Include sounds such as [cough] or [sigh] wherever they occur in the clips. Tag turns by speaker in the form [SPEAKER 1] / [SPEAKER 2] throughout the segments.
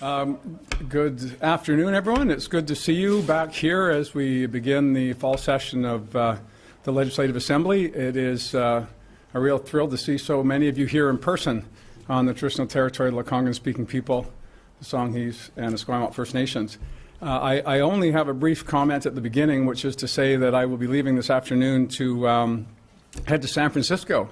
[SPEAKER 1] Um, good afternoon, everyone. It's good to see you back here as we begin the fall session of uh, the Legislative Assembly. It is uh, a real thrill to see so many of you here in person on the traditional territory of the Lekwungen-speaking people, the Songhees, and Esquimalt First Nations. Uh, I, I, only have a brief comment at the beginning, which is to say that I will be leaving this afternoon to um, head to San Francisco,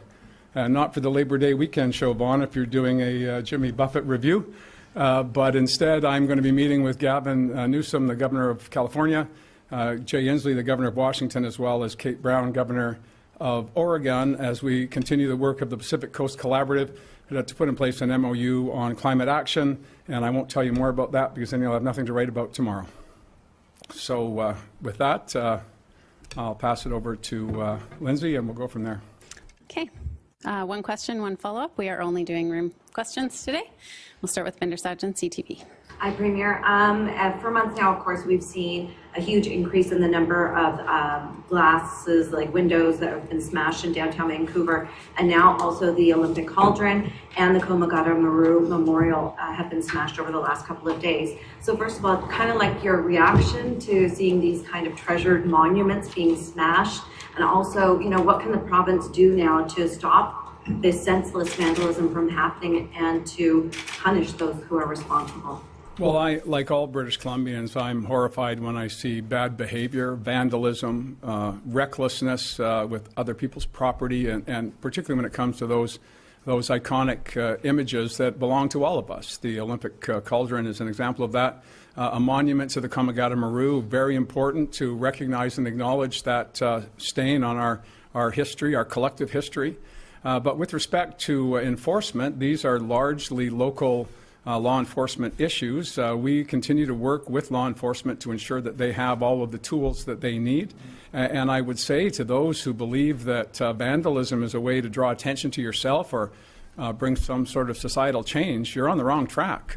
[SPEAKER 1] uh, not for the Labor Day weekend show, Vaughn, if you're doing a uh, Jimmy Buffett review, uh, but instead I'm going to be meeting with Gavin uh, Newsom, the governor of California, uh, Jay Inslee, the governor of Washington, as well as Kate Brown, governor of Oregon, as we continue the work of the Pacific Coast Collaborative to put in place an MOU on climate action, and I won't tell you more about that because then you'll have nothing to write about tomorrow. So uh, with that, uh, I'll pass it over to Lindsay, and we'll go from there.
[SPEAKER 2] Okay. One question, one follow-up. We are only doing room questions today. We'll start with Bhinder Sajan, CTV.
[SPEAKER 3] Hi, Premier. Um, uh, for months now, of course, we've seen a huge increase in the number of um, glasses, like windows that have been smashed in downtown Vancouver. And now also the Olympic Cauldron and the Komagata Maru Memorial uh, have been smashed over the last couple of days. So first of all, kind of like your reaction to seeing these kind of treasured monuments being smashed. And also, you know, what can the province do now to stop this senseless vandalism from happening and to punish those who are responsible?
[SPEAKER 1] Well, I, like all British Columbians, I'm horrified when I see bad behavior, vandalism, uh, recklessness uh, with other people's property, and, and, particularly when it comes to those those iconic uh, images that belong to all of us. The Olympic uh, cauldron is an example of that. Uh, a monument to the Komagata Maru, very important to recognize and acknowledge that uh, stain on our, our history, our collective history. But with respect to enforcement, these are largely local uh, law enforcement issues. Uh, we continue to work with law enforcement to ensure that they have all of the tools that they need. and I would say to those who believe that uh, vandalism is a way to draw attention to yourself or uh, bring some sort of societal change, you're on the wrong track.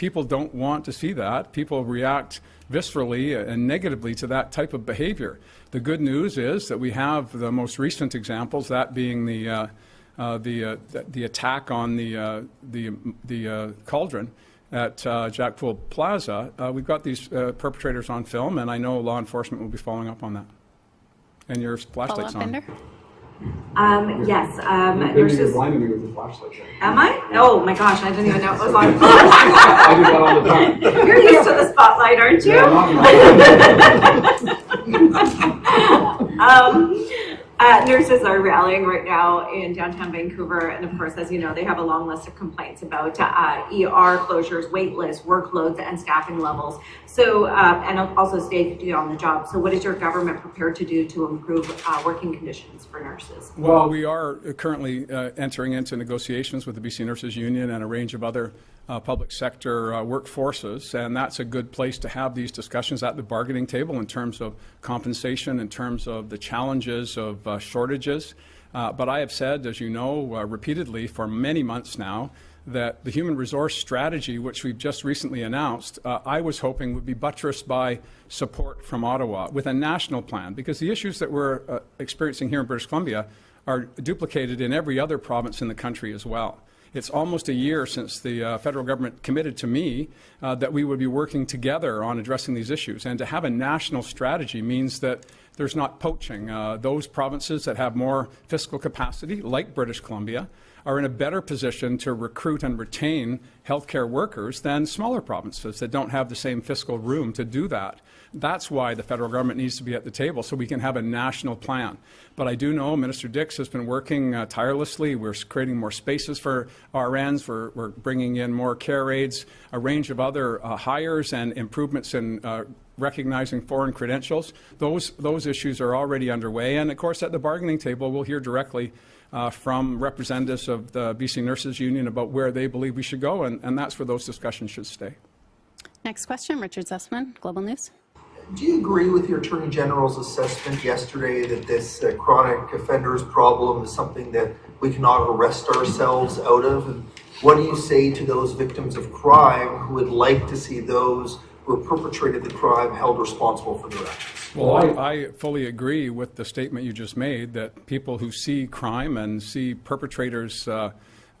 [SPEAKER 1] Uh, people don't want to see that. People react viscerally and negatively to that type of behavior. The good news is that we have the most recent examples, that being the uh, uh, the, uh, the attack on the, uh, the, the cauldron at uh, Jack Poole Plaza, uh, we've got these uh, perpetrators on film, and I know law enforcement will be following up on that. And your flashlight's on.
[SPEAKER 3] Um, yes. Um,
[SPEAKER 1] Maybe you're blinding me with the flashlight.
[SPEAKER 3] Am I? Oh my gosh, I didn't even know it was on. [laughs]
[SPEAKER 1] I do that all the time. [laughs]
[SPEAKER 3] You're used to the spotlight, aren't you?
[SPEAKER 1] Yeah, [laughs]
[SPEAKER 3] um, uh, nurses are rallying right now in downtown Vancouver, and of course, as you know, they have a long list of complaints about uh, ER closures, wait lists, workloads, and staffing levels. So, uh, and also safety on the job. So, what is your government prepared to do to improve uh, working conditions for nurses?
[SPEAKER 1] Well, we are currently uh, entering into negotiations with the BC Nurses Union and a range of other uh, public sector uh, workforces, and that's a good place to have these discussions at the bargaining table in terms of compensation, in terms of the challenges of uh, shortages. Uh, but I have said, as you know, uh, repeatedly for many months now, that the human resource strategy, which we've just recently announced, uh, I was hoping would be buttressed by support from Ottawa with a national plan, because the issues that we're experiencing here in British Columbia are duplicated in every other province in the country as well. It's almost a year since the uh, federal government committed to me uh, that we would be working together on addressing these issues. And to have a national strategy means that there's not poaching. Uh, those provinces that have more fiscal capacity, like British Columbia, are in a better position to recruit and retain healthcare workers than smaller provinces that don't have the same fiscal room to do that. That's why the federal government needs to be at the table so we can have a national plan. But I do know Minister Dix has been working uh, tirelessly. We're creating more spaces for RNs. We're, we're, bringing in more care aides, a range of other uh, hires and improvements in uh, recognizing foreign credentials. Those, those issues are already underway. And of course, at the bargaining table, we'll hear directly uh, from representatives of the BC Nurses Union about where they believe we should go, and, and that's where those discussions should stay.
[SPEAKER 2] Next question, Richard Zussman, Global News.
[SPEAKER 4] Do you agree with your Attorney General's assessment yesterday that this uh, chronic offenders problem is something that we cannot arrest ourselves out of? And what do you say to those victims of crime who would like to see those who have perpetrated the crime held responsible for their actions?
[SPEAKER 1] Well, I, I, fully agree with the statement you just made that people who see crime and see perpetrators uh,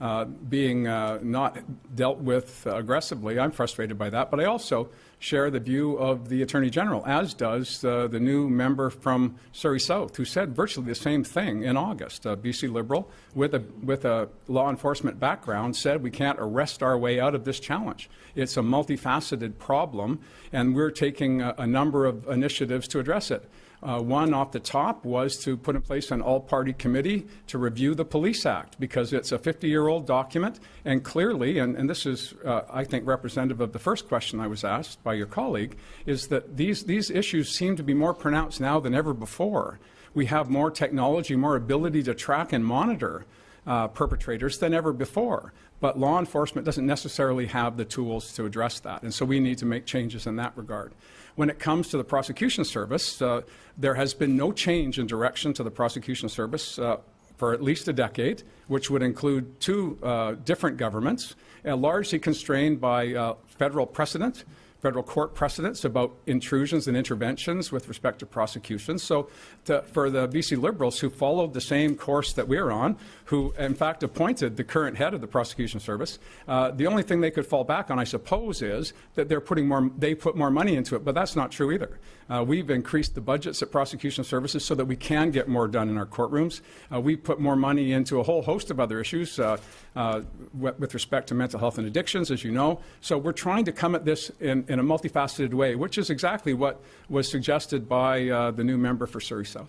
[SPEAKER 1] uh, being uh, not dealt with aggressively. I'm frustrated by that, but I also share the view of the Attorney General, as does uh, the new member from Surrey South, who said virtually the same thing in August. A BC Liberal with a, with a law enforcement background said we can't arrest our way out of this challenge. It's a multifaceted problem, and we're taking a, a number of initiatives to address it. Uh, one off the top was to put in place an all-party committee to review the Police Act because it's a 50-year-old document and clearly, and, and this is, uh, I think, representative of the first question I was asked by your colleague, is that these, these issues seem to be more pronounced now than ever before. We have more technology, more ability to track and monitor uh, perpetrators than ever before. But law enforcement doesn't necessarily have the tools to address that. And so we need to make changes in that regard. When it comes to the prosecution service, uh, there has been no change in direction to the prosecution service uh, for at least a decade, which would include two uh, different governments, uh, largely constrained by uh, federal precedent federal court precedents about intrusions and interventions with respect to prosecutions. So to, for the BC Liberals who followed the same course that we're on, who in fact appointed the current head of the prosecution service, uh, the only thing they could fall back on, I suppose, is that they're putting more, they put more money into it, but that's not true either. Uh, we've increased the budgets at prosecution services so that we can get more done in our courtrooms. Uh, we put more money into a whole host of other issues uh, uh, with respect to mental health and addictions, as you know. So we're trying to come at this in, in a multifaceted way, which is exactly what was suggested by uh, the new member for Surrey South.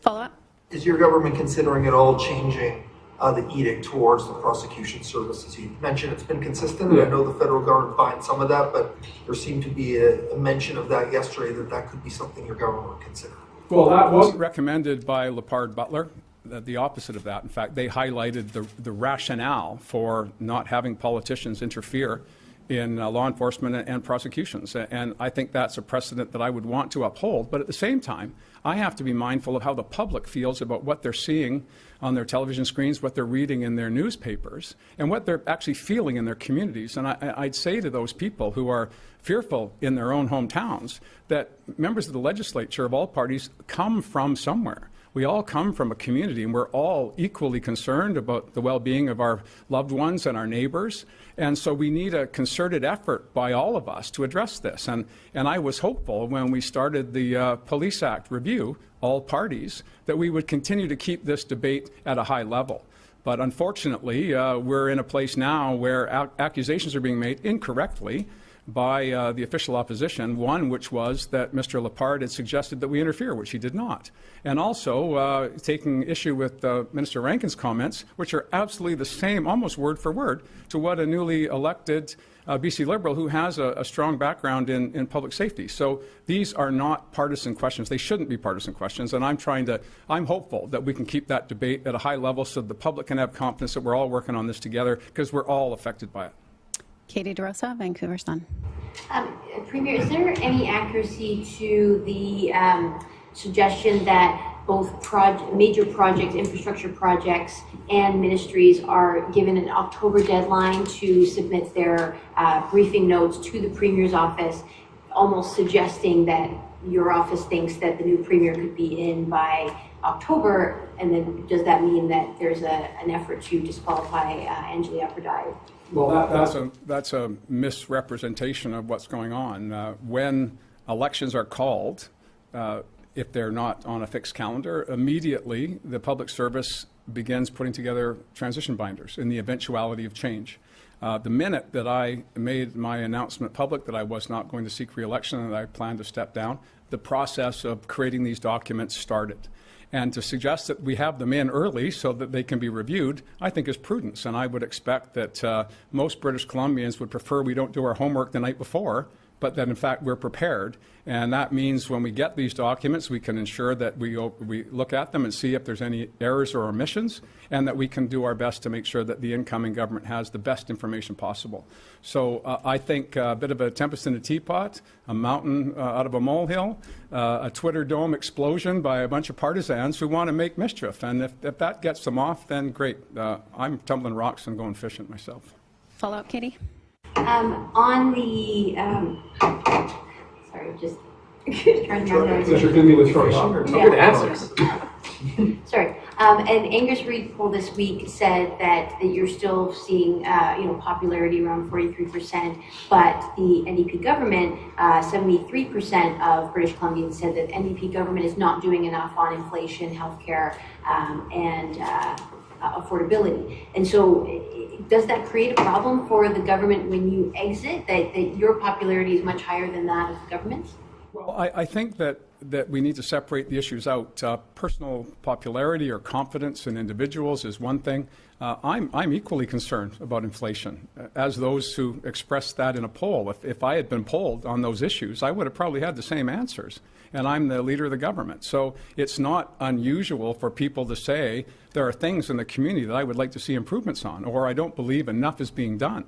[SPEAKER 2] Follow up?
[SPEAKER 4] Is your government considering at all changing uh, the edict towards the prosecution services? You mentioned it's been consistent, and I know the federal government finds some of that, but there seemed to be a, a mention of that yesterday that that could be something your government would consider.
[SPEAKER 1] Well, that wasn't recommended by Lepard Butler. The, the opposite of that. In fact, they highlighted the, the rationale for not having politicians interfere in uh, law enforcement and, and prosecutions. And I think that's a precedent that I would want to uphold. But at the same time, I have to be mindful of how the public feels about what they're seeing on their television screens, what they're reading in their newspapers, and what they're actually feeling in their communities. And I, I'd say to those people who are fearful in their own hometowns that members of the legislature of all parties come from somewhere. We all come from a community and we're all equally concerned about the well-being of our loved ones and our neighbors. And so we need a concerted effort by all of us to address this. And, and I was hopeful when we started the uh, Police Act review, all parties, that we would continue to keep this debate at a high level. But unfortunately, uh, we're in a place now where accusations are being made incorrectly by uh, the official opposition, one which was that Mr. Lepard had suggested that we interfere, which he did not. And also uh, taking issue with uh, Minister Rankin's comments, which are absolutely the same, almost word for word, to what a newly elected uh, BC Liberal who has a, a strong background in, in, public safety. So these are not partisan questions. They shouldn't be partisan questions. And I'm trying to, I'm hopeful that we can keep that debate at a high level so the public can have confidence that we're all working on this together because we're all affected by it.
[SPEAKER 2] Katie DeRosa, Vancouver Sun.
[SPEAKER 5] Um, Premier, is there any accuracy to the um, suggestion that both major projects, infrastructure projects, and ministries are given an October deadline to submit their uh, briefing notes to the Premier's office, almost suggesting that your office thinks that the new Premier could be in by October, and then does that mean that there's a, an effort to disqualify uh, Anjali Appadurai
[SPEAKER 1] well, that, that's a that's a misrepresentation of what's going on. Uh, when elections are called, uh, if they're not on a fixed calendar, immediately the public service begins putting together transition binders in the eventuality of change. Uh, the minute that I made my announcement public that I was not going to seek re-election and that I planned to step down, the process of creating these documents started. And to suggest that we have them in early so that they can be reviewed, I think is prudence. And I would expect that uh, most British Columbians would prefer we don't do our homework the night before but that in fact we're prepared. And that means when we get these documents, we can ensure that we, we look at them and see if there's any errors or omissions, and that we can do our best to make sure that the incoming government has the best information possible. So uh, I think a bit of a tempest in a teapot, a mountain uh, out of a molehill, uh, a Twitter dome explosion by a bunch of partisans who want to make mischief. And if, if that gets them off, then great. Uh, I'm tumbling rocks and going fishing myself.
[SPEAKER 2] Follow up, Katie?
[SPEAKER 5] Um, on the, um, sorry, just [laughs] trying to remember.
[SPEAKER 6] Because you're going to be with Troy.
[SPEAKER 5] Yeah.
[SPEAKER 6] Good answers. [laughs]
[SPEAKER 5] Sorry. Um, and Angus Reid poll this week said that, that you're still seeing, uh, you know, popularity around 43%, but the NDP government, uh, 73% of British Columbians said that NDP government is not doing enough on inflation, healthcare, um, and uh, uh, affordability. And so, does that create a problem for the government when you exit? That, that your popularity is much higher than that of the government's?
[SPEAKER 1] Well, I, I think that, that we need to separate the issues out. Uh, personal popularity or confidence in individuals is one thing. Uh, I'm, I'm equally concerned about inflation, uh, as those who expressed that in a poll. If, if I had been polled on those issues, I would have probably had the same answers. And I'm the leader of the government. So it's not unusual for people to say there are things in the community that I would like to see improvements on, or I don't believe enough is being done.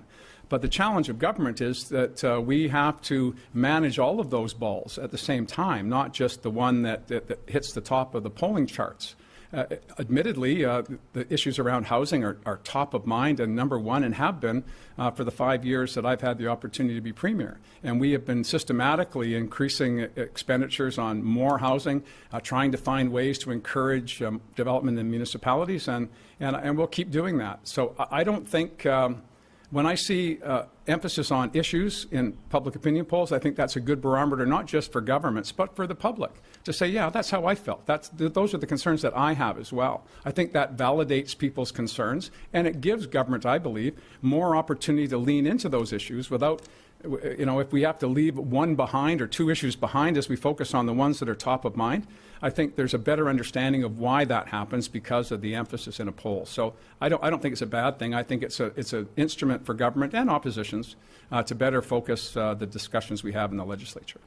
[SPEAKER 1] But the challenge of government is that uh, we have to manage all of those balls at the same time, not just the one that, that, that hits the top of the polling charts. Uh, admittedly, uh, the issues around housing are, are, top of mind and number one and have been uh, for the five years that I've had the opportunity to be Premier. And we have been systematically increasing expenditures on more housing, uh, trying to find ways to encourage um, development in municipalities, and, and, and we'll keep doing that. So I don't think. Um, when I see uh, emphasis on issues in public opinion polls, I think that's a good barometer, not just for governments, but for the public to say, yeah, that's how I felt. That's, th those are the concerns that I have as well. I think that validates people's concerns, and it gives government, I believe, more opportunity to lean into those issues without you know, if we have to leave one behind or two issues behind as we focus on the ones that are top of mind, I think there's a better understanding of why that happens because of the emphasis in a poll. So I don't, I don't think it's a bad thing. I think it's a, it's an instrument for government and oppositions uh, to better focus uh, the discussions we have in the legislature.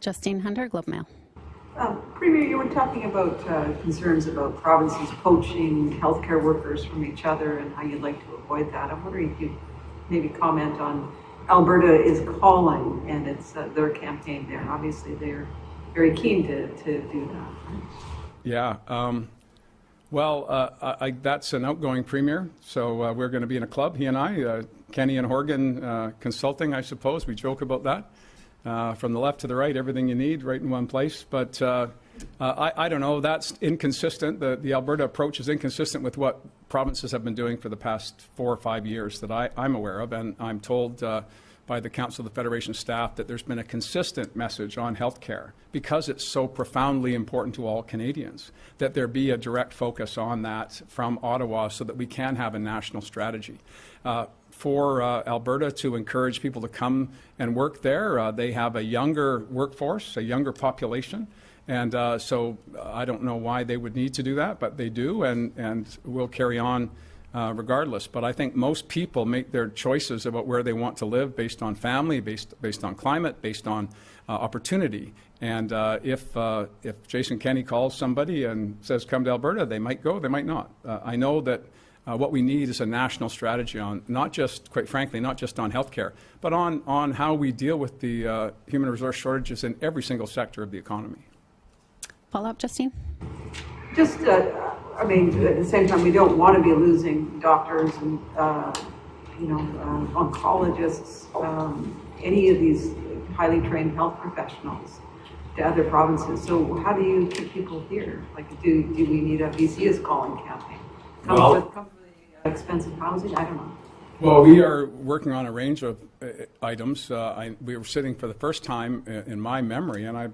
[SPEAKER 2] Justine Hunter, Globe Mail.
[SPEAKER 6] Uh, Premier, you were talking about uh, concerns about provinces poaching healthcare workers from each other and how you'd like to avoid that. I'm wondering if you'd maybe comment on Alberta is calling, and it's uh, their campaign there. Obviously, they're very keen to, to do that.
[SPEAKER 1] Yeah. Um, well, uh, I, I, that's an outgoing premier, so uh, we're going to be in a club, he and I, uh, Kenney and Horgan uh, Consulting, I suppose. We joke about that. Uh, from the left to the right, everything you need right in one place. But uh, uh, I, I, don't know, that's inconsistent. The, the Alberta approach is inconsistent with what provinces have been doing for the past four or five years that I, am aware of. And I'm told uh, by the Council of the Federation staff that there's been a consistent message on health care because it's so profoundly important to all Canadians, that there be a direct focus on that from Ottawa so that we can have a national strategy. Uh, for uh, Alberta to encourage people to come and work there, uh, they have a younger workforce, a younger population. And uh, so uh, I don't know why they would need to do that, but they do, and, and we'll carry on uh, regardless. But I think most people make their choices about where they want to live based on family, based, based on climate, based on uh, opportunity. And uh, if, uh, if Jason Kenney calls somebody and says, come to Alberta, they might go, they might not. Uh, I know that what we need is a national strategy on not just, quite frankly, not just on healthcare, but on, on how we deal with the human resource shortages in every single sector of the economy.
[SPEAKER 2] Follow up, Justine?
[SPEAKER 6] Just I mean, at the same time, we don't want to be losing doctors and, uh, you know, uh, oncologists, um, any of these highly trained health professionals to other provinces. So how do you keep people here? Like, do, do we need a BC is calling campaign? Come
[SPEAKER 1] well,
[SPEAKER 6] with, come with expensive housing? I don't know.
[SPEAKER 1] Well, we are working on a range of uh, items. Uh, I, we were sitting for the first time in, in my memory, and I've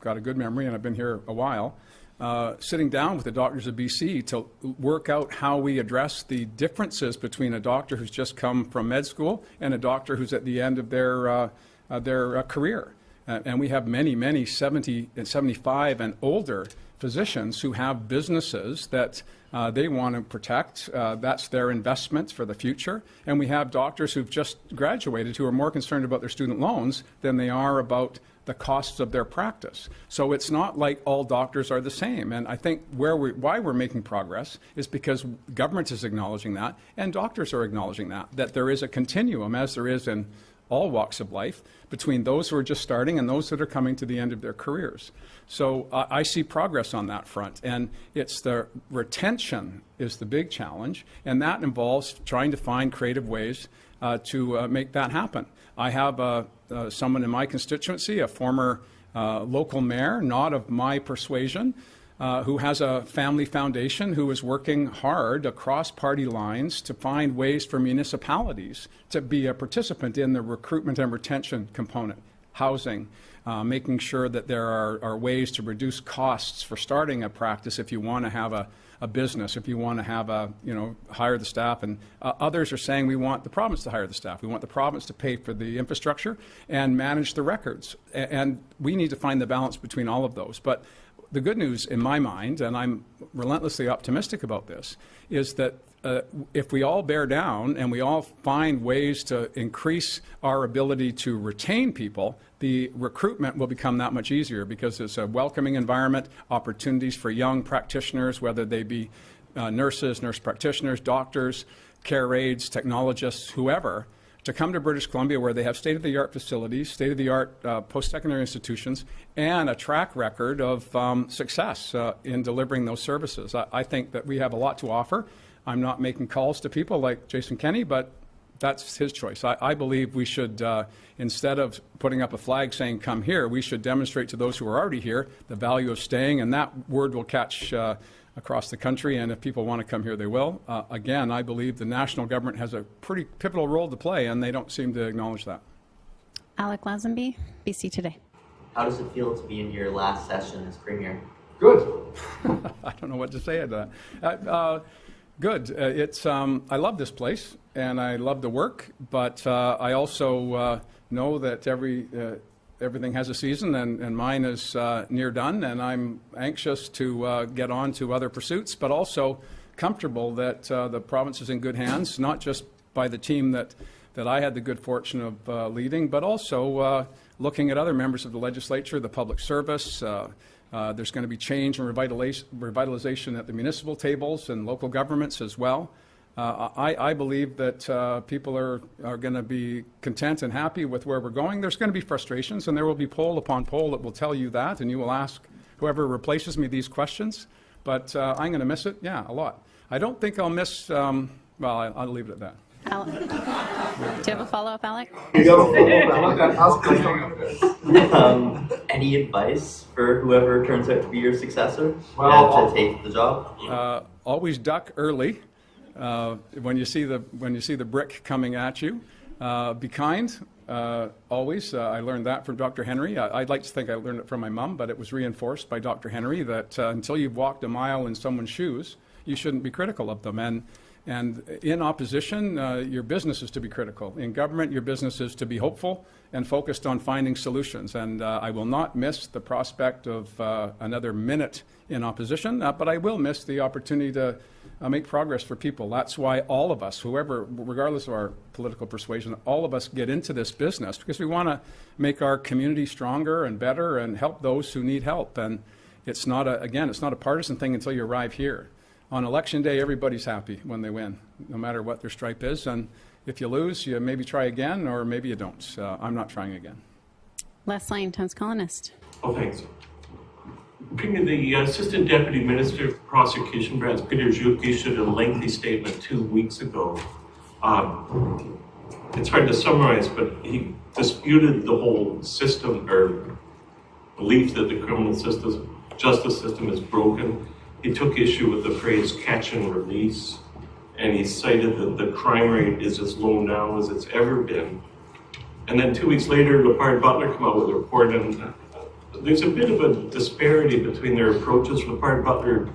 [SPEAKER 1] got a good memory, and I've been here a while. Uh, sitting down with the doctors of BC to work out how we address the differences between a doctor who's just come from med school and a doctor who's at the end of their, uh, uh, their uh, career. And we have many, many 70 and 75 and older physicians who have businesses that uh, they want to protect. Uh, that's their investment for the future. And we have doctors who've just graduated who are more concerned about their student loans than they are about the costs of their practice. So it's not like all doctors are the same. And I think where we, why we're making progress is because government is acknowledging that and doctors are acknowledging that, that there is a continuum, as there is in all walks of life, between those who are just starting and those that are coming to the end of their careers. So uh, I see progress on that front. And it's the retention is the big challenge, and that involves trying to find creative ways uh, to uh, make that happen. I have uh, uh, someone in my constituency, a former uh, local mayor, not of my persuasion, uh, who has a family foundation who is working hard across party lines to find ways for municipalities to be a participant in the recruitment and retention component, housing, uh, making sure that there are, are ways to reduce costs for starting a practice if you want to have a, a business, if you want to have a, you know, hire the staff. And uh, others are saying we want the province to hire the staff. We want the province to pay for the infrastructure and manage the records. A- And we need to find the balance between all of those. But the good news in my mind, and I'm relentlessly optimistic about this, is that uh, if we all bear down and we all find ways to increase our ability to retain people, the recruitment will become that much easier because it's a welcoming environment, opportunities for young practitioners, whether they be uh, nurses, nurse practitioners, doctors, care aides, technologists, whoever, to come to British Columbia where they have state-of-the-art facilities, state-of-the-art uh, post-secondary institutions, and a track record of um, success uh, in delivering those services. I, I think that we have a lot to offer. I'm not making calls to people like Jason Kenney, but that's his choice. I, I believe we should, uh, instead of putting up a flag saying come here, we should demonstrate to those who are already here the value of staying, and that word will catch uh, across the country, and if people want to come here, they will. Uh, again, I believe the national government has a pretty pivotal role to play, and they don't seem to acknowledge that.
[SPEAKER 2] Alec Lazenby, BC Today.
[SPEAKER 7] How does it feel to be in your last session as premier?
[SPEAKER 1] Good. [laughs] I don't know what to say to that. Uh, uh, good. Uh, it's. Um, I love this place and I love the work, but uh, I also uh, know that every uh, everything has a season, and, and mine is uh, near done, and I'm anxious to uh, get on to other pursuits, but also comfortable that uh, the province is in good hands, not just by the team that that I had the good fortune of uh, leading, but also uh, looking at other members of the legislature, the public service. There's going to be change and revitalization at the municipal tables and local governments as well. Uh, I, I believe that uh, people are, are going to be content and happy with where we're going. There's going to be frustrations, and there will be poll upon poll that will tell you that, and you will ask whoever replaces me these questions. But uh, I'm going to miss it, yeah, a lot. I don't think I'll miss, um, well, I, I'll leave it at that.
[SPEAKER 2] Alec. [laughs] Do you have a follow-up, Alec? [laughs]
[SPEAKER 7] um, any advice for whoever turns out to be your successor
[SPEAKER 1] Well,
[SPEAKER 7] to take the job?
[SPEAKER 1] Uh, always duck early uh, when you see the when you see the brick coming at you. Uh, be kind. Uh, always. Uh, I learned that from Dr. Henry. I, would like to think I learned it from my mom, but it was reinforced by Dr. Henry that uh, until you've walked a mile in someone's shoes, you shouldn't be critical of them. And and in opposition, uh, your business is to be critical. In government, your business is to be hopeful and focused on finding solutions. And I will not miss the prospect of another minute in opposition, but I will miss the opportunity to uh, make progress for people. That's why all of us, whoever, regardless of our political persuasion, all of us get into this business because we want to make our community stronger and better and help those who need help. And it's not a, again, it's not a partisan thing until you arrive here on election day, everybody's happy when they win, no matter what their stripe is. And if you lose, you maybe try again, or maybe you don't. Uh, I'm not trying again.
[SPEAKER 2] Les Leyne, Times Colonist.
[SPEAKER 8] Oh, thanks. The Assistant Deputy Minister for Prosecution, Brad Peter Juk, issued a lengthy statement two weeks ago. Um, it's hard to summarize, but he disputed the whole system or belief that the criminal system, justice system is broken he took issue with the phrase catch and release, and he cited that the crime rate is as low now as it's ever been. And then two weeks later, Lepard Butler came out with a report, and uh, there's a bit of a disparity between their approaches. Lepard Butler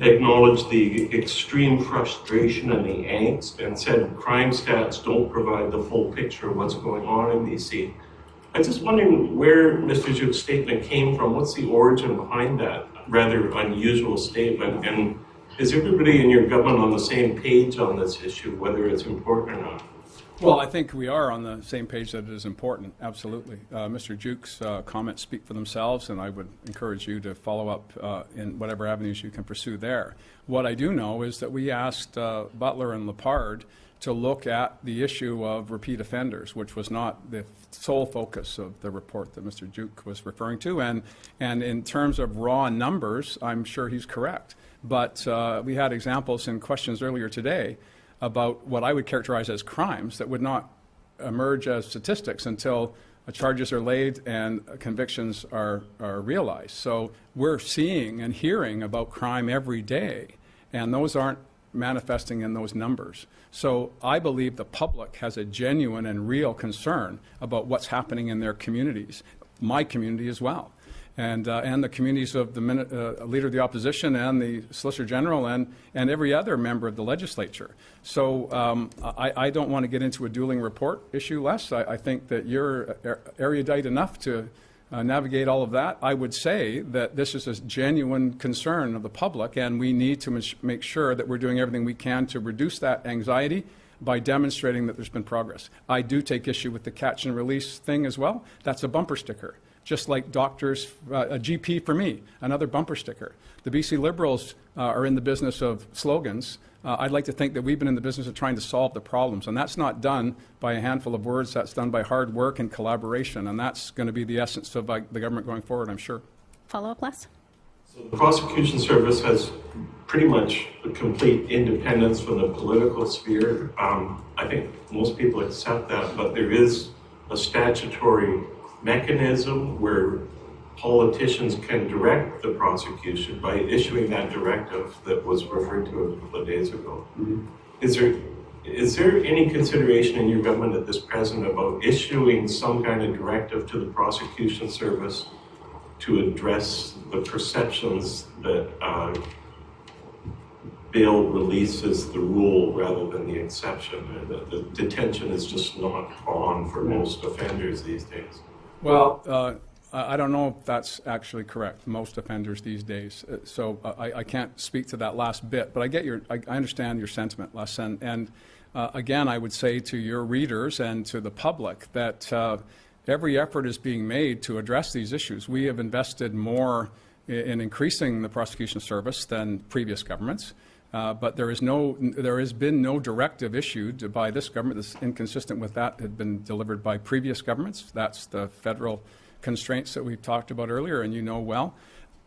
[SPEAKER 8] acknowledged the extreme frustration and the angst and said crime stats don't provide the full picture of what's going on in BC. I'm just wondering where Mr. Juk's statement came from. What's the origin behind that? rather unusual statement. And is everybody in your government on the same page on this issue, whether it's important or not?
[SPEAKER 1] Well, I think we are on the same page that it is important, absolutely. Uh, Mr. Juk's uh, comments speak for themselves, and I would encourage you to follow up uh, in whatever avenues you can pursue there. What I do know is that we asked uh, Butler and Lepard to look at the issue of repeat offenders, which was not the sole focus of the report that Mr. Juk was referring to. And, and in terms of raw numbers, I'm sure he's correct. But uh, we had examples in questions earlier today about what I would characterize as crimes that would not emerge as statistics until charges are laid and convictions are, are realized. So we're seeing and hearing about crime every day, and those aren't manifesting in those numbers. So I believe the public has a genuine and real concern about what's happening in their communities, my community as well and, uh, and the communities of the uh, Leader of the Opposition and the Solicitor General and, and every other member of the legislature. So um, I, I don't want to get into a dueling report issue, Les. I, I think that you're er- erudite enough to uh, navigate all of that. I would say that this is a genuine concern of the public, and we need to make sure that we're doing everything we can to reduce that anxiety by demonstrating that there's been progress. I do take issue with the catch and release thing as well. That's a bumper sticker just like doctors, uh, a GP for me, another bumper sticker. The BC Liberals uh, are in the business of slogans. Uh, I'd like to think that we've been in the business of trying to solve the problems, and that's not done by a handful of words. That's done by hard work and collaboration, and that's going to be the essence of uh, the government going forward, I'm sure.
[SPEAKER 2] Follow up, Les?
[SPEAKER 8] So the prosecution service has pretty much a complete independence from the political sphere. Um, I think most people accept that, but there is a statutory mechanism where politicians can direct the prosecution by issuing that directive that was referred to a couple of days ago. Is there is there any consideration in your government at this present about issuing some kind of directive to the prosecution service to address the perceptions that uh, bail releases the rule rather than the exception? and that the detention is just not on for most offenders these days.
[SPEAKER 1] Well, uh, I don't know if that's actually correct, most offenders these days. Uh, So uh, I, I can't speak to that last bit, but I get your, I I understand your sentiment, Les. And, and uh, again, I would say to your readers and to the public that uh, every effort is being made to address these issues. We have invested more i- in increasing the prosecution service than previous governments. Uh, But there is no, there has been no directive issued by this government that's inconsistent with that had been delivered by previous governments. That's the federal constraints that we've talked about earlier, and you know well.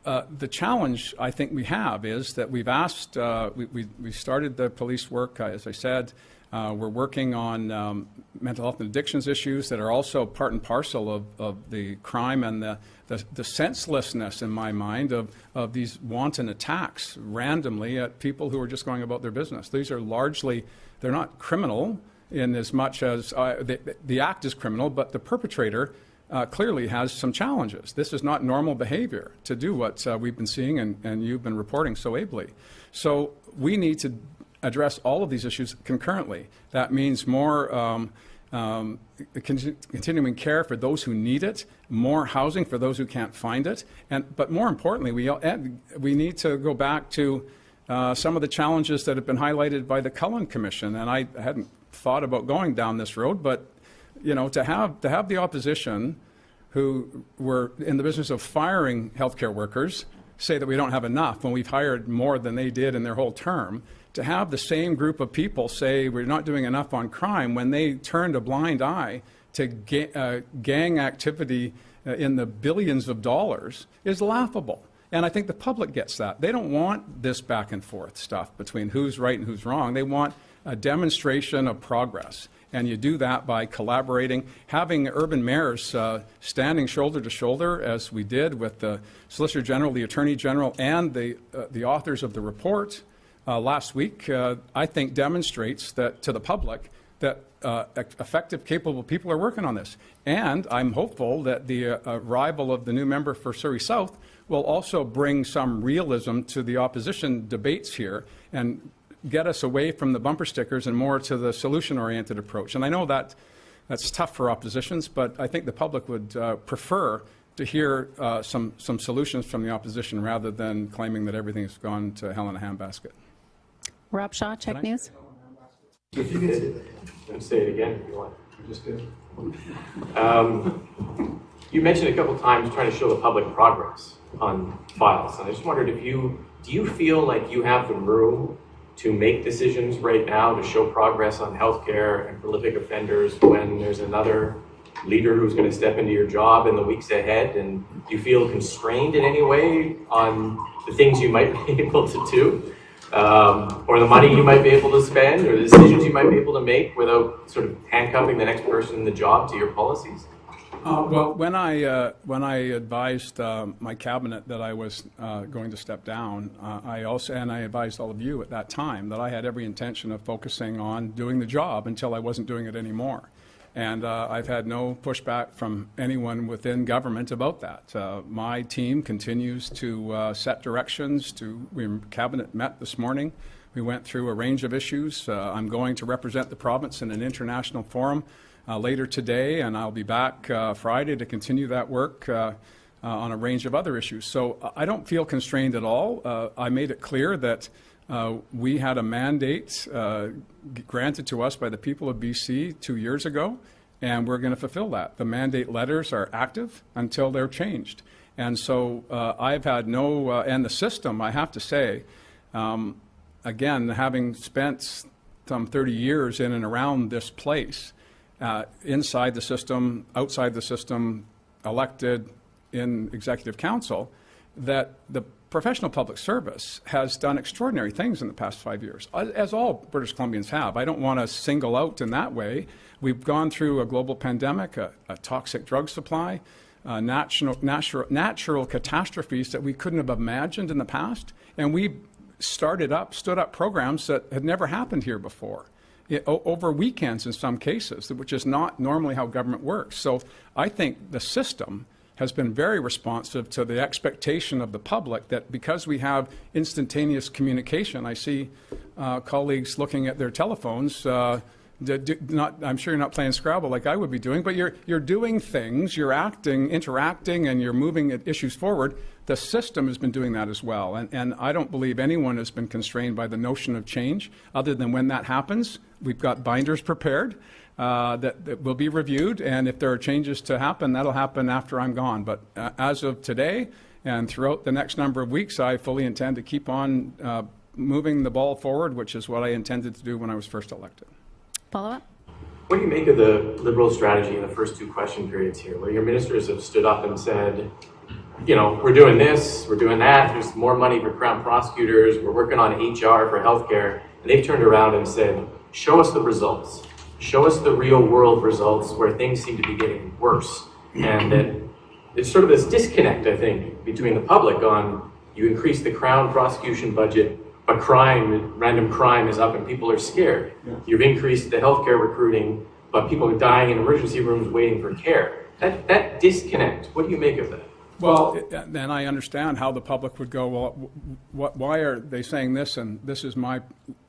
[SPEAKER 1] Uh, The challenge I think we have is that we've asked, uh, we- we we started the police work, uh, as I said. Uh, We're working on um, mental health and addictions issues that are also part and parcel of of the crime and the the the senselessness, in my mind, of of these wanton attacks randomly at people who are just going about their business. These are largely, they're not criminal in as much as, uh, the the act is criminal, but the perpetrator uh, clearly has some challenges. This is not normal behavior to do what uh, we've been seeing and, and you've been reporting so ably. So we need to address all of these issues concurrently. That means more um, um, con- continuing care for those who need it, more housing for those who can't find it, and but more importantly, we we need to go back to uh, some of the challenges that have been highlighted by the Cullen Commission. And I hadn't thought about going down this road, but you know, to have to have the opposition who were in the business of firing healthcare workers say that we don't have enough when we've hired more than they did in their whole term. To have the same group of people say we're not doing enough on crime when they turned a blind eye to ga- uh, gang activity uh, in the billions of dollars is laughable. And I think the public gets that. They don't want this back and forth stuff between who's right and who's wrong. They want a demonstration of progress. And you do that by collaborating, having urban mayors uh, standing shoulder to shoulder, as we did with the Solicitor General, the Attorney General, and the, uh, the authors of the report uh, last week, uh, I think demonstrates that to the public that uh, effective, capable people are working on this. And I'm hopeful that the uh, arrival of the new member for Surrey South will also bring some realism to the opposition debates here and get us away from the bumper stickers and more to the solution-oriented approach. And I know that that's tough for oppositions, but I think the public would uh, prefer to hear uh, some, some solutions from the opposition rather than claiming that everything's gone to hell in a handbasket.
[SPEAKER 2] Rob Shaw, CHEK
[SPEAKER 1] I-
[SPEAKER 2] News.
[SPEAKER 9] If you could, and say it again if you want. You just did. Um, you mentioned a couple times trying to show the public progress on files, and I just wondered if you, do you feel like you have the room to make decisions right now to show progress on healthcare and prolific offenders when there's another leader who's going to step into your job in the weeks ahead? And you feel constrained in any way on the things you might [laughs] be able to do? um, or the money you might be able to spend, or the decisions you might be able to make without sort of handcuffing the next person in the job to your policies?
[SPEAKER 1] Uh, Well, when I, uh, when I advised um, my cabinet that I was uh, going to step down, uh, I also, and I advised all of you at that time, that I had every intention of focusing on doing the job until I wasn't doing it anymore. And uh, I've had no pushback from anyone within government about that. Uh, My team continues to uh, set directions to, we, cabinet met this morning. We went through a range of issues. Uh, I'm going to represent the province in an international forum uh, later today, and I'll be back uh, Friday to continue that work on a range of other issues. So I don't feel constrained at all. I made it clear that uh, we had a mandate uh, granted to us by the people of BC two years ago, and we're going to fulfill that. The mandate letters are active until they're changed. And so uh, I've had no, uh, and the system, I have to say, um, again, having spent some 30 years in and around this place, uh, inside the system, outside the system, elected in executive council, that the professional public service has done extraordinary things in the past five years, as- all British Columbians have. I don't want to single out in that way. We've gone through a global pandemic, a, a toxic drug supply, uh, natural, natural, natural catastrophes that we couldn't have imagined in the past, and we started up, stood up programs that had never happened here before i- o- over weekends in some cases, which is not normally how government works. So I think the system has been very responsive to the expectation of the public that because we have instantaneous communication, I see uh, colleagues looking at their telephones. Uh, not, I'm sure you're not playing Scrabble like I would be doing, but you're, you're doing things, you're acting, interacting, and you're moving issues forward. The system has been doing that as well. And, and I don't believe anyone has been constrained by the notion of change, other than when that happens, we've got binders prepared uh, that, that will be reviewed. And if there are changes to happen, that'll happen after I'm gone. But uh, as of today and throughout the next number of weeks, I fully intend to keep on uh, moving the ball forward, which is what I intended to do when I was first elected.
[SPEAKER 2] Follow up?
[SPEAKER 9] What do you make of the Liberal strategy in the first two question periods here, where your ministers have stood up and said, you know, we're doing this, we're doing that, there's more money for crown prosecutors, we're working on HR for healthcare, and they've turned around and said, show us the results. Show us the real world results where things seem to be getting worse. And that it's sort of this disconnect, I think, between the public on you increase the crown prosecution budget, but crime, random crime is up and people are scared. You've increased the healthcare recruiting, but people are dying in emergency rooms waiting for care. That, that disconnect, what do you make of that?
[SPEAKER 1] Well, then I understand how the public would go, well, wh- wh- why are they saying this? And this is my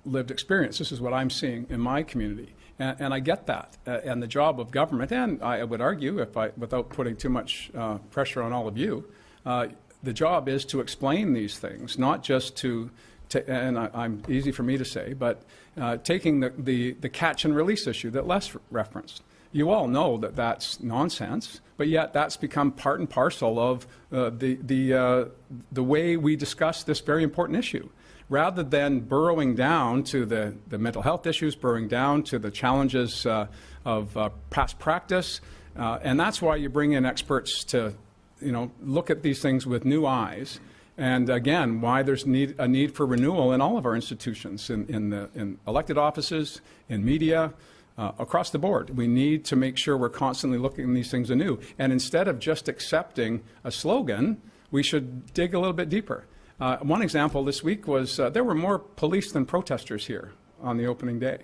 [SPEAKER 1] lived experience. This is what I'm seeing in my community. And, and I get that. Uh, and the job of government, and I would argue, if I, without putting too much uh, pressure on all of you, uh, the job is to explain these things, not just to, to and I, I'm easy for me to say, but uh, taking the, the, the catch and release issue that Les referenced. You all know that that's nonsense, but yet that's become part and parcel of uh, the, the, uh, the way we discuss this very important issue. Rather than burrowing down to the, the mental health issues, burrowing down to the challenges uh, of uh, past practice, uh, and that's why you bring in experts to you know, look at these things with new eyes. And again, why there's need, a need for renewal in all of our institutions, in, in, the, in elected offices, in media, uh, across the board. We need to make sure we're constantly looking at these things anew. And instead of just accepting a slogan, we should dig a little bit deeper. Uh, one example this week was uh, there were more police than protesters here on the opening day.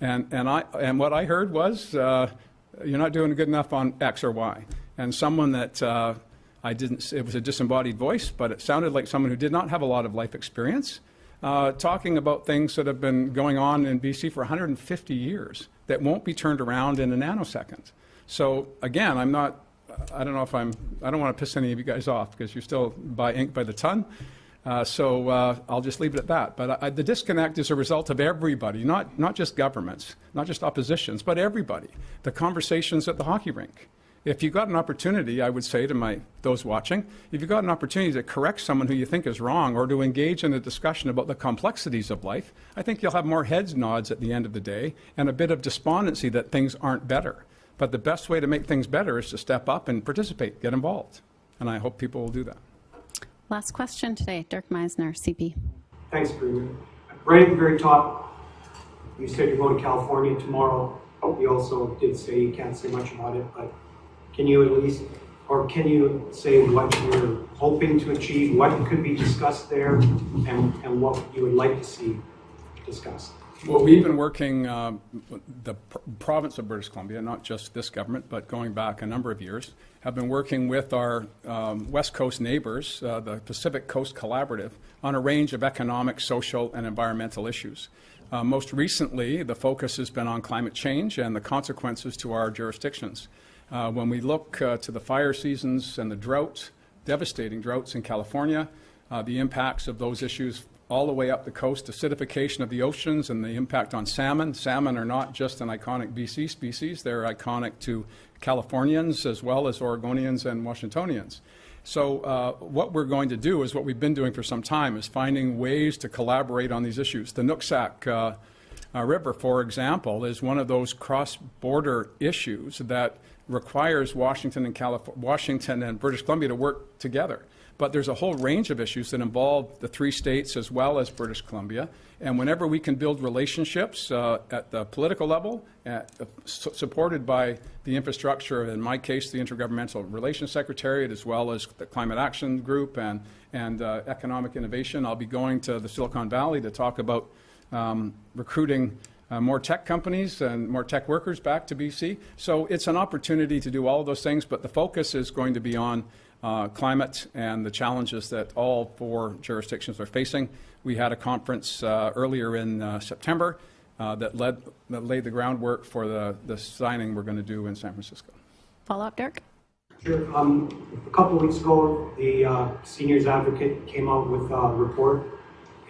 [SPEAKER 1] And, and, I, and what I heard was, uh, you're not doing good enough on X or Y. And someone that uh, I didn't, it was a disembodied voice, but it sounded like someone who did not have a lot of life experience, uh, talking about things that have been going on in BC for 150 years that won't be turned around in a nanosecond. So again, I'm not, I don't know if I'm, I don't want to piss any of you guys off because you still buy ink by the ton. Uh, so uh, I'll just leave it at that. But I, the disconnect is a result of everybody, not, not just governments, not just oppositions, but everybody. The conversations at the hockey rink. If you got an opportunity, I would say to my those watching, if you got an opportunity to correct someone who you think is wrong or to engage in a discussion about the complexities of life, I think you'll have more heads nods at the end of the day and a bit of despondency that things aren't better. But the best way to make things better is to step up and participate, get involved. And I hope people will do that.
[SPEAKER 2] Last question today, Dirk Meissner, CP.
[SPEAKER 10] Thanks, Premier. Right at the very top, you said you're going to California tomorrow. You also did say you can't say much about it, but can you at least, or can you say what you're hoping to achieve, what could be discussed there, and, and what you would like to see discussed?
[SPEAKER 1] Well, we've been working, um, the pr- province of British Columbia, not just this government, but going back a number of years, have been working with our um, West Coast neighbors, uh, the Pacific Coast Collaborative, on a range of economic, social, and environmental issues. Uh, most recently, the focus has been on climate change and the consequences to our jurisdictions. Uh, when we look uh, to the fire seasons and the drought, devastating droughts in California, uh, the impacts of those issues all the way up the coast, acidification of the oceans and the impact on salmon. Salmon are not just an iconic BC species, they're iconic to Californians as well as Oregonians and Washingtonians. So uh, what we're going to do is what we've been doing for some time is finding ways to collaborate on these issues. The Nooksack uh, uh, River, for example, is one of those cross-border issues that requires Washington and Calif- Washington and British Columbia to work together. But there's a whole range of issues that involve the three states as well as British Columbia. And whenever we can build relationships uh, at the political level, at, uh, su- supported by the infrastructure, in my case, the Intergovernmental Relations Secretariat, as well as the Climate Action Group and, and uh, Economic Innovation, I'll be going to the Silicon Valley to talk about um, recruiting uh, more tech companies and more tech workers back to BC. So it's an opportunity to do all those things, but the focus is going to be on uh, climate and the challenges that all four jurisdictions are facing. We had a conference uh, earlier in uh, September uh, that led that laid the groundwork for the, the signing we're going to do in San Francisco.
[SPEAKER 2] Follow up, Dirk?
[SPEAKER 10] Sure. Um, a couple of weeks ago, the uh, seniors advocate came out with a report,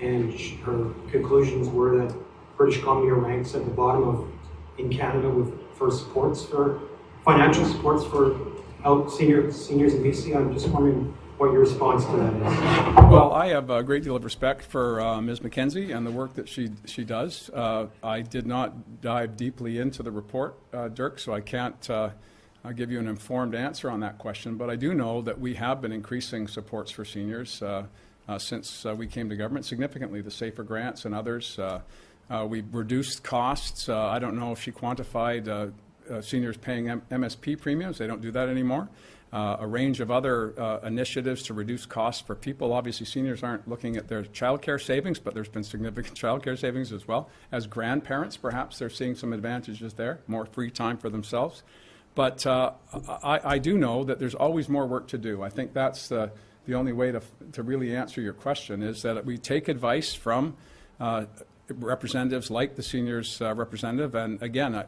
[SPEAKER 10] and sh- her conclusions were that British Columbia ranks at the bottom of in Canada with for supports for financial supports for help senior seniors in BC. I'm just wondering what your response to that is.
[SPEAKER 1] Well, I have a great deal of respect for uh, Ms. Mackenzie and the work that she she does. Uh, I did not dive deeply into the report, uh, Dirk, so I can't uh, uh, give you an informed answer on that question. But I do know that we have been increasing supports for seniors uh, since we came to government significantly. The Safer grants and others. Uh, we've reduced costs. Uh, I don't know if she quantified uh, seniors paying M- MSP premiums. They don't do that anymore. Uh, a range of other uh, initiatives to reduce costs for people. Obviously, seniors aren't looking at their childcare savings, but there's been significant [laughs] childcare savings as well. As grandparents, perhaps they're seeing some advantages there, more free time for themselves. But uh, I, I do know that there's always more work to do. I think that's the, the only way to, to really answer your question is that we take advice from uh, representatives like the seniors uh, representative. And again, uh,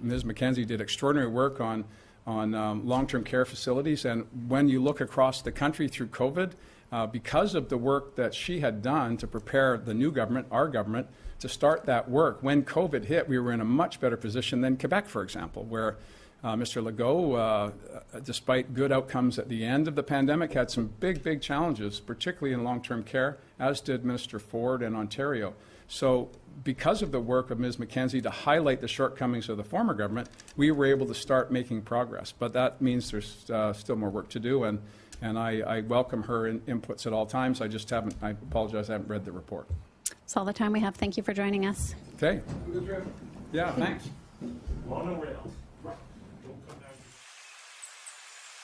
[SPEAKER 1] Ms. Mackenzie did extraordinary work on, on um, long-term care facilities. And when you look across the country through COVID, uh, because of the work that she had done to prepare the new government, our government, to start that work, when COVID hit, we were in a much better position than Quebec, for example, where uh, Mr. Legault, uh, despite good outcomes at the end of the pandemic, had some big, big challenges, particularly in long-term care, as did Minister Ford in Ontario. So because of the work of Ms. Mackenzie to highlight the shortcomings of the former government, we were able to start making progress. But that means there's uh, still more work to do, and, and I, I welcome her in, inputs at all times. I just haven't, I apologize, I haven't read the report.
[SPEAKER 2] That's all the time we have. Thank you for joining us.
[SPEAKER 1] Okay. Yeah, thanks.
[SPEAKER 8] Monorail.